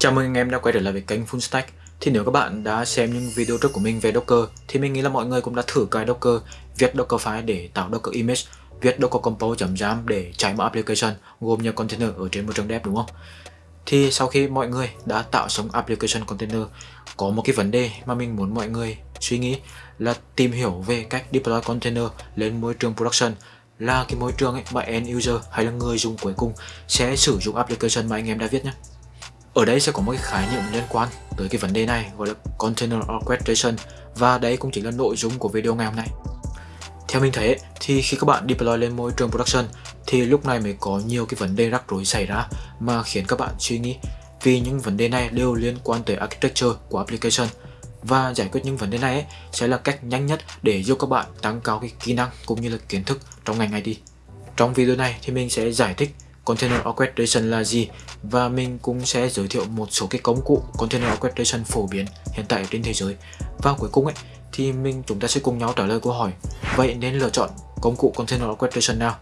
Chào mừng anh em đã quay trở lại với kênh Full Stack. Thì nếu các bạn đã xem những video trước của mình về Docker thì mình nghĩ là mọi người cũng đã thử cài Docker, viết Docker file để tạo Docker image, viết Docker compose.jam để chạy một application gồm nhiều container ở trên môi trường dev đúng không? Thì sau khi mọi người đã tạo xong application container có một cái vấn đề mà mình muốn mọi người suy nghĩ là tìm hiểu về cách deploy container lên môi trường production là cái môi trường ấy mà end user hay là người dùng cuối cùng sẽ sử dụng application mà anh em đã viết nhé. Ở đây sẽ có một cái khái niệm liên quan tới cái vấn đề này gọi là Container Orchestration và đây cũng chính là nội dung của video ngày hôm nay. Theo mình thấy thì khi các bạn deploy lên môi trường production thì lúc này mới có nhiều cái vấn đề rắc rối xảy ra mà khiến các bạn suy nghĩ vì những vấn đề này đều liên quan tới architecture của application và giải quyết những vấn đề này ấy, sẽ là cách nhanh nhất để giúp các bạn tăng cao cái kỹ năng cũng như là kiến thức trong ngành IT. Trong video này thì mình sẽ giải thích Container Orchestration là gì? Và mình cũng sẽ giới thiệu một số cái công cụ Container Orchestration phổ biến hiện tại trên thế giới. Và cuối cùng ấy, thì mình chúng ta sẽ cùng nhau trả lời câu hỏi. Vậy nên lựa chọn công cụ Container Orchestration nào?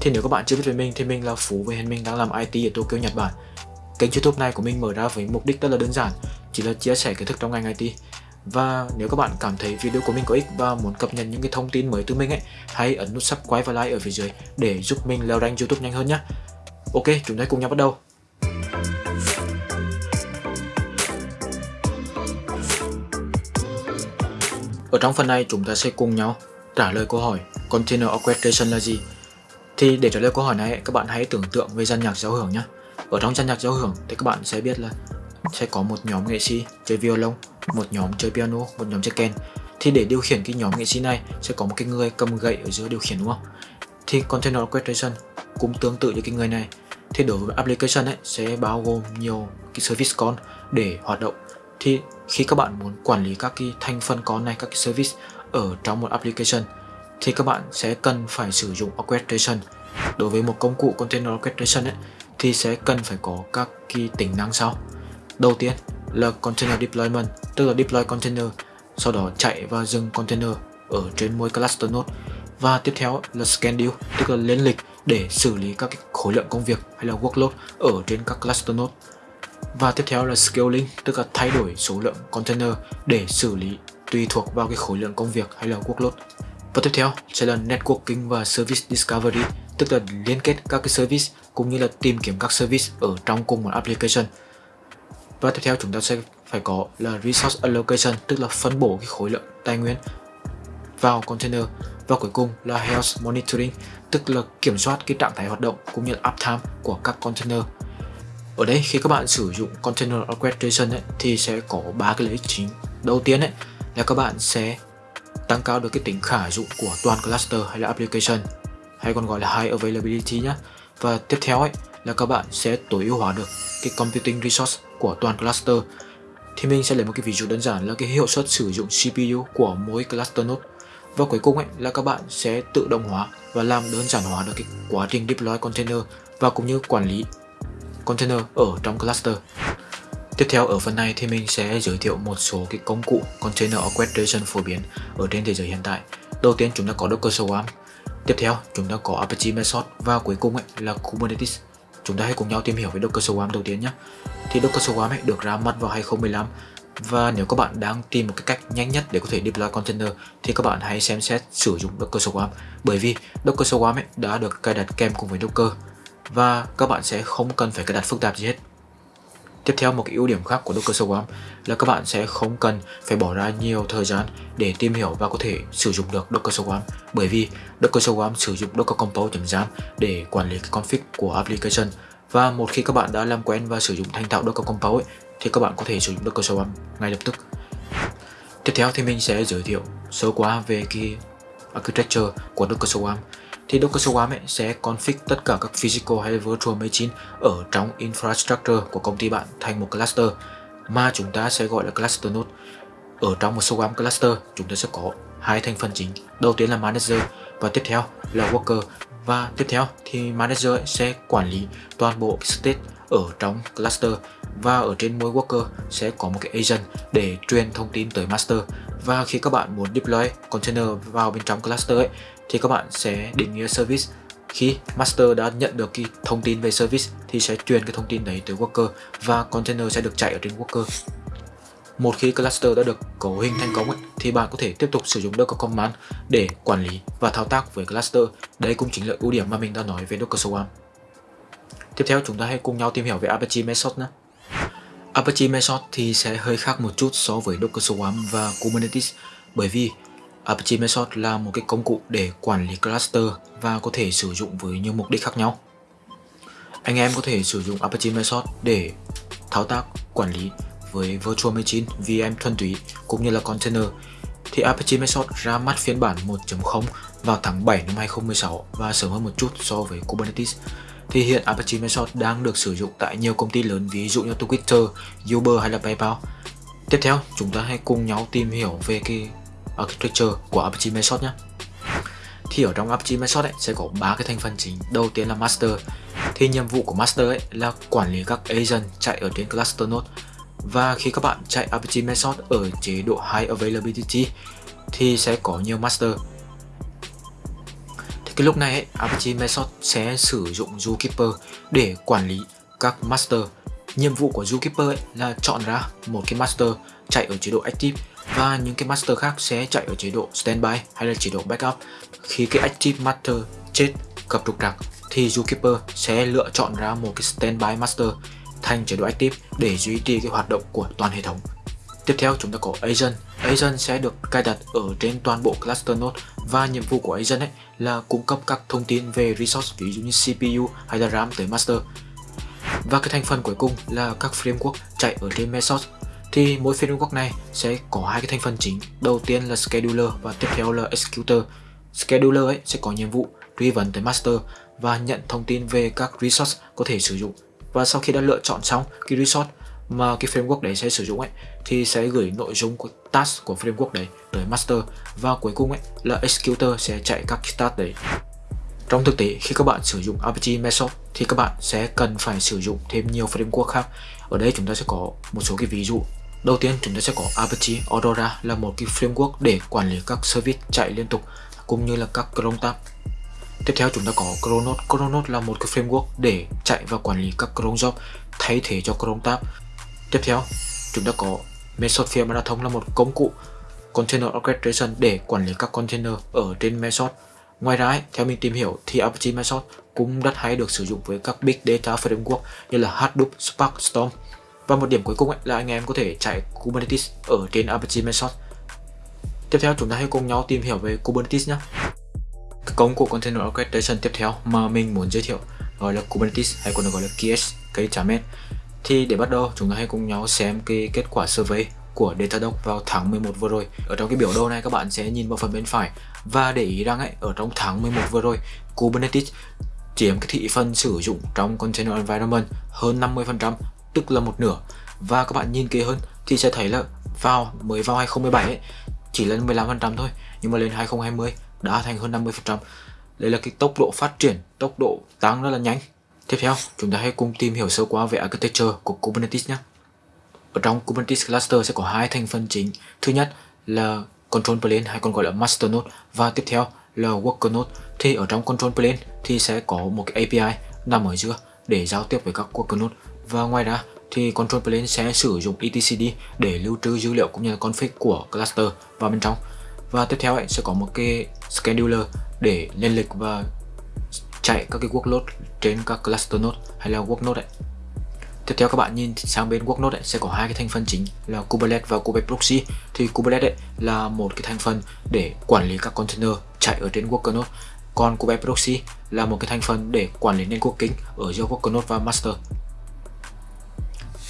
Thì nếu các bạn chưa biết về mình thì mình là Phú và hiện mình đang làm IT ở Tokyo, Nhật Bản. Kênh youtube này của mình mở ra với mục đích rất là đơn giản, chỉ là chia sẻ kiến thức trong ngành IT và nếu các bạn cảm thấy video của mình có ích và muốn cập nhật những cái thông tin mới từ mình ấy, hãy ấn nút subscribe và like ở phía dưới để giúp mình leo rank youtube nhanh hơn nhé Ok, chúng ta cùng nhau bắt đầu. Ở trong phần này chúng ta sẽ cùng nhau trả lời câu hỏi Container Orchestration là gì? Thì để trả lời câu hỏi này các bạn hãy tưởng tượng về gian nhạc giao hưởng nhé. Ở trong gian nhạc giao hưởng thì các bạn sẽ biết là sẽ có một nhóm nghệ sĩ chơi violon, một nhóm chơi piano, một nhóm chơi kèn. Thì để điều khiển cái nhóm nghệ sĩ này sẽ có một cái người cầm gậy ở giữa điều khiển đúng không? Thì Container Orchestration cũng tương tự như cái người này. Thì đối với application ấy sẽ bao gồm nhiều cái service con để hoạt động. Thì khi các bạn muốn quản lý các cái thành phần con này các cái service ở trong một application thì các bạn sẽ cần phải sử dụng orchestration. Đối với một công cụ container orchestration ấy, thì sẽ cần phải có các cái tính năng sau. Đầu tiên là container deployment tức là deploy container sau đó chạy và dừng container ở trên mỗi cluster node. Và tiếp theo là schedule tức là lên lịch để xử lý các cái khối lượng công việc hay là workload ở trên các cluster node. Và tiếp theo là scaling, tức là thay đổi số lượng container để xử lý tùy thuộc vào cái khối lượng công việc hay là workload. Và tiếp theo sẽ là networking và service discovery, tức là liên kết các cái service cũng như là tìm kiếm các service ở trong cùng một application. Và tiếp theo chúng ta sẽ phải có là resource allocation, tức là phân bổ cái khối lượng tài nguyên vào container và cuối cùng là health monitoring tức là kiểm soát cái trạng thái hoạt động cũng như là uptime của các container. Ở đây khi các bạn sử dụng container orchestration ấy, thì sẽ có ba cái lợi ích chính. Đầu tiên ấy, là các bạn sẽ tăng cao được cái tính khả dụng của toàn cluster hay là application hay còn gọi là high availability nhé và tiếp theo ấy là các bạn sẽ tối ưu hóa được cái computing resource của toàn cluster. Thì mình sẽ lấy một cái ví dụ đơn giản là cái hiệu suất sử dụng CPU của mỗi cluster node và cuối cùng ấy là các bạn sẽ tự động hóa và làm đơn giản hóa được cái quá trình deploy container và cũng như quản lý container ở trong cluster. Tiếp theo ở phần này thì mình sẽ giới thiệu một số cái công cụ container orchestration phổ biến ở trên thế giới hiện tại. Đầu tiên chúng ta có Docker Swarm, tiếp theo chúng ta có Apache Mesos và cuối cùng ấy là Kubernetes. Chúng ta hãy cùng nhau tìm hiểu về Docker Swarm đầu tiên nhé. Thì Docker Swarm ấy được ra mắt vào 2015 và nếu các bạn đang tìm một cái cách nhanh nhất để có thể deploy container thì các bạn hãy xem xét sử dụng Docker Swarm bởi vì Docker Swarm ấy đã được cài đặt kèm cùng với Docker và các bạn sẽ không cần phải cài đặt phức tạp gì hết. Tiếp theo một cái ưu điểm khác của Docker Swarm là các bạn sẽ không cần phải bỏ ra nhiều thời gian để tìm hiểu và có thể sử dụng được Docker Swarm bởi vì Docker Swarm sử dụng Docker Compose.jam để quản lý cái config của application. Và một khi các bạn đã làm quen và sử dụng thành thạo Docker Compose ấy, thì các bạn có thể sử dụng Docker Swarm ngay lập tức. Tiếp theo thì mình sẽ giới thiệu sơ qua về cái architecture của Docker Swarm. Thì Docker Swarm ấy sẽ config tất cả các physical hay virtual machine ở trong infrastructure của công ty bạn thành một cluster mà chúng ta sẽ gọi là cluster node. Ở trong một Swarm cluster, chúng ta sẽ có hai thành phần chính. Đầu tiên là manager và tiếp theo là worker và tiếp theo thì manager sẽ quản lý toàn bộ state ở trong cluster và ở trên mỗi worker sẽ có một cái agent để truyền thông tin tới master và khi các bạn muốn deploy container vào bên trong cluster ấy, thì các bạn sẽ định nghĩa service khi master đã nhận được cái thông tin về service thì sẽ truyền cái thông tin đấy tới worker và container sẽ được chạy ở trên worker một khi cluster đã được cấu hình thành công ấy, thì bạn có thể tiếp tục sử dụng Docker Command để quản lý và thao tác với cluster. Đây cũng chính là ưu điểm mà mình đã nói về Docker Swarm. Tiếp theo chúng ta hãy cùng nhau tìm hiểu về Apache mesos nhé. Apache Mesos thì sẽ hơi khác một chút so với Docker Swarm và Kubernetes bởi vì Apache Mesos là một cái công cụ để quản lý cluster và có thể sử dụng với nhiều mục đích khác nhau. Anh em có thể sử dụng Apache Mesos để thao tác, quản lý với Virtual Machine, VM thuần túy cũng như là container thì Apache Mesos ra mắt phiên bản 1.0 vào tháng 7 năm 2016 và sớm hơn một chút so với Kubernetes. Thì hiện Apache Method đang được sử dụng tại nhiều công ty lớn ví dụ như Twitter, Uber hay là PayPal. Tiếp theo, chúng ta hãy cùng nhau tìm hiểu về cái architecture của Apache Method nhé. Thì ở trong Apache Method ấy, sẽ có ba cái thành phần chính. Đầu tiên là master. Thì nhiệm vụ của master ấy là quản lý các agent chạy ở trên cluster node và khi các bạn chạy Apache Method ở chế độ High Availability thì sẽ có nhiều master. Cái lúc này ấy, Apache Method sẽ sử dụng Zookeeper để quản lý các master. Nhiệm vụ của Zookeeper ấy là chọn ra một cái master chạy ở chế độ Active và những cái master khác sẽ chạy ở chế độ Standby hay là chế độ Backup. Khi cái Active Master chết gặp trục trặc thì Zookeeper sẽ lựa chọn ra một cái Standby Master thành chế độ active để duy trì cái hoạt động của toàn hệ thống. Tiếp theo chúng ta có agent. Agent sẽ được cài đặt ở trên toàn bộ cluster node và nhiệm vụ của agent ấy là cung cấp các thông tin về resource ví dụ như CPU hay là RAM tới master. Và cái thành phần cuối cùng là các framework chạy ở trên Mesos. Thì mỗi framework này sẽ có hai cái thành phần chính. Đầu tiên là scheduler và tiếp theo là executor. Scheduler ấy sẽ có nhiệm vụ truy vấn tới master và nhận thông tin về các resource có thể sử dụng và sau khi đã lựa chọn xong cái resource mà cái framework đấy sẽ sử dụng ấy thì sẽ gửi nội dung của task của framework đấy tới master và cuối cùng ấy là executor sẽ chạy các task đấy trong thực tế, khi các bạn sử dụng Apache Method thì các bạn sẽ cần phải sử dụng thêm nhiều framework khác ở đây chúng ta sẽ có một số cái ví dụ đầu tiên, chúng ta sẽ có Apache Aurora là một cái framework để quản lý các service chạy liên tục cũng như là các cron tab Tiếp theo, chúng ta có Chronos. Chronos là một cái framework để chạy và quản lý các cron job thay thế cho cron tab. Tiếp theo, chúng ta có Mesosphere Marathon là một công cụ Container Orchestration để quản lý các container ở trên Mesos. Ngoài ra, theo mình tìm hiểu thì Apache Mesos cũng rất hay được sử dụng với các Big Data Framework như là Hadoop, Spark, Storm. Và một điểm cuối cùng là anh em có thể chạy Kubernetes ở trên Apache Mesos. Tiếp theo chúng ta hãy cùng nhau tìm hiểu về Kubernetes nhé. Công cụ Container Orchestration tiếp theo mà mình muốn giới thiệu gọi là Kubernetes hay còn được gọi là KS, cây chả mét thì để bắt đầu chúng ta hãy cùng nhau xem cái kết quả survey của Datadog vào tháng 11 vừa rồi Ở trong cái biểu đồ này các bạn sẽ nhìn vào phần bên phải Và để ý rằng ấy, ở trong tháng 11 vừa rồi Kubernetes chiếm cái thị phần sử dụng trong Container Environment hơn 50% tức là một nửa Và các bạn nhìn kỹ hơn thì sẽ thấy là vào mới vào 2017 ấy, chỉ lên 15% thôi Nhưng mà lên 2020 đã thành hơn 50%. Đây là cái tốc độ phát triển, tốc độ tăng rất là nhanh. Tiếp theo, chúng ta hãy cùng tìm hiểu sơ qua về architecture của Kubernetes nhé. Ở trong Kubernetes cluster sẽ có hai thành phần chính. Thứ nhất là control plane hay còn gọi là master node và tiếp theo là worker node. Thì ở trong control plane thì sẽ có một cái API nằm ở giữa để giao tiếp với các worker node và ngoài ra thì control plane sẽ sử dụng etcd để lưu trữ dữ liệu cũng như là config của cluster vào bên trong và tiếp theo ấy, sẽ có một cái scheduler để lên lịch và chạy các cái workload trên các cluster node hay là work node ấy. Tiếp theo các bạn nhìn sang bên workload node ấy, sẽ có hai cái thành phần chính là Kubernetes và Kubernetes Proxy. Thì Kubernetes ấy là một cái thành phần để quản lý các container chạy ở trên worker node. Còn Kubernetes Proxy là một cái thành phần để quản lý networking ở giữa worker node và master.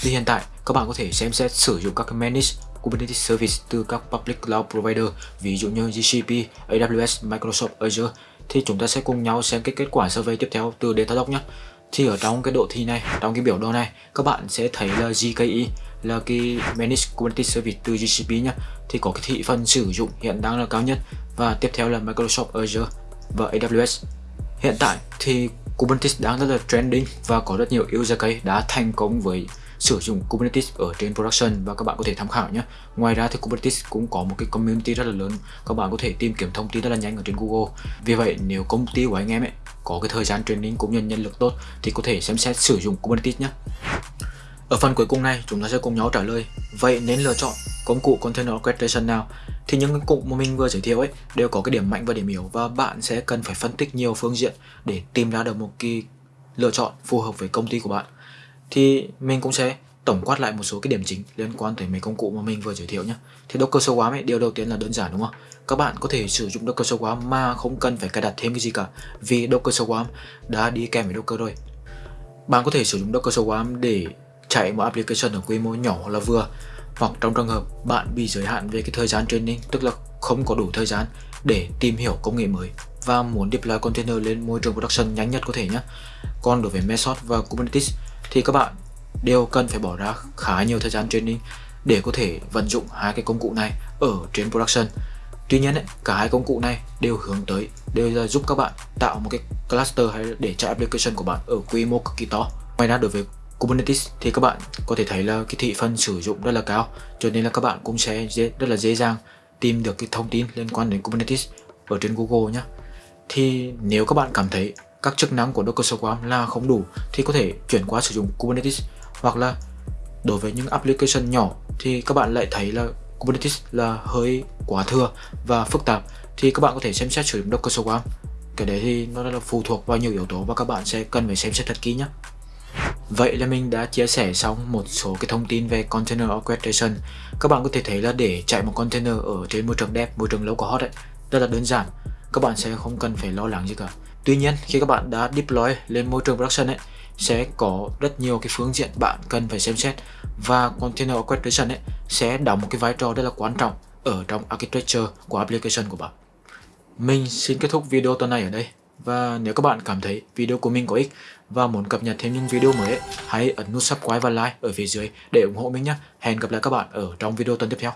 Thì hiện tại các bạn có thể xem xét sử dụng các manage Kubernetes Service từ các public cloud provider ví dụ như GCP, AWS, Microsoft Azure thì chúng ta sẽ cùng nhau xem cái kết quả survey tiếp theo từ Datadog nhé. Thì ở trong cái độ thi này, trong cái biểu đồ này các bạn sẽ thấy là GKE là cái Managed Kubernetes Service từ GCP nhé thì có cái thị phần sử dụng hiện đang là cao nhất và tiếp theo là Microsoft Azure và AWS. Hiện tại thì Kubernetes đang rất là trending và có rất nhiều user case đã thành công với sử dụng Kubernetes ở trên production và các bạn có thể tham khảo nhé. Ngoài ra thì Kubernetes cũng có một cái community rất là lớn, các bạn có thể tìm kiếm thông tin rất là nhanh ở trên Google. Vì vậy nếu công ty của anh em ấy có cái thời gian training cũng như nhân lực tốt thì có thể xem xét sử dụng Kubernetes nhé. Ở phần cuối cùng này chúng ta sẽ cùng nhau trả lời Vậy nên lựa chọn công cụ Container Orchestration nào? Thì những công cụ mà mình vừa giới thiệu ấy đều có cái điểm mạnh và điểm yếu và bạn sẽ cần phải phân tích nhiều phương diện để tìm ra được một cái lựa chọn phù hợp với công ty của bạn. Thì mình cũng sẽ tổng quát lại một số cái điểm chính liên quan tới mấy công cụ mà mình vừa giới thiệu nhé. Thì Docker Swarm ấy, điều đầu tiên là đơn giản đúng không? Các bạn có thể sử dụng Docker Swarm mà không cần phải cài đặt thêm cái gì cả vì Docker Swarm đã đi kèm với Docker rồi. Bạn có thể sử dụng Docker Swarm để chạy một application ở quy mô nhỏ hoặc là vừa hoặc trong trường hợp bạn bị giới hạn về cái thời gian training tức là không có đủ thời gian để tìm hiểu công nghệ mới và muốn deploy container lên môi trường production nhanh nhất có thể nhé còn đối với Mesos và Kubernetes thì các bạn đều cần phải bỏ ra khá nhiều thời gian training để có thể vận dụng hai cái công cụ này ở trên production Tuy nhiên ấy, cả hai công cụ này đều hướng tới đều là giúp các bạn tạo một cái cluster hay để chạy application của bạn ở quy mô cực kỳ to. Ngoài ra đối với Kubernetes thì các bạn có thể thấy là cái thị phần sử dụng rất là cao cho nên là các bạn cũng sẽ dễ, rất là dễ dàng tìm được cái thông tin liên quan đến Kubernetes ở trên Google nhé thì nếu các bạn cảm thấy các chức năng của Docker Swarm là không đủ thì có thể chuyển qua sử dụng Kubernetes hoặc là đối với những application nhỏ thì các bạn lại thấy là Kubernetes là hơi quá thừa và phức tạp thì các bạn có thể xem xét sử dụng Docker Swarm cái đấy thì nó là phụ thuộc vào nhiều yếu tố và các bạn sẽ cần phải xem xét thật kỹ nhé Vậy là mình đã chia sẻ xong một số cái thông tin về Container Orchestration. Các bạn có thể thấy là để chạy một container ở trên môi trường dev, môi trường localhost ấy, rất là đơn giản. Các bạn sẽ không cần phải lo lắng gì cả. Tuy nhiên, khi các bạn đã deploy lên môi trường production ấy, sẽ có rất nhiều cái phương diện bạn cần phải xem xét và Container Orchestration ấy sẽ đóng một cái vai trò rất là quan trọng ở trong architecture của application của bạn. Mình xin kết thúc video tuần này ở đây. Và nếu các bạn cảm thấy video của mình có ích và muốn cập nhật thêm những video mới hãy ấn nút subscribe và like ở phía dưới để ủng hộ mình nhé. Hẹn gặp lại các bạn ở trong video tuần tiếp theo.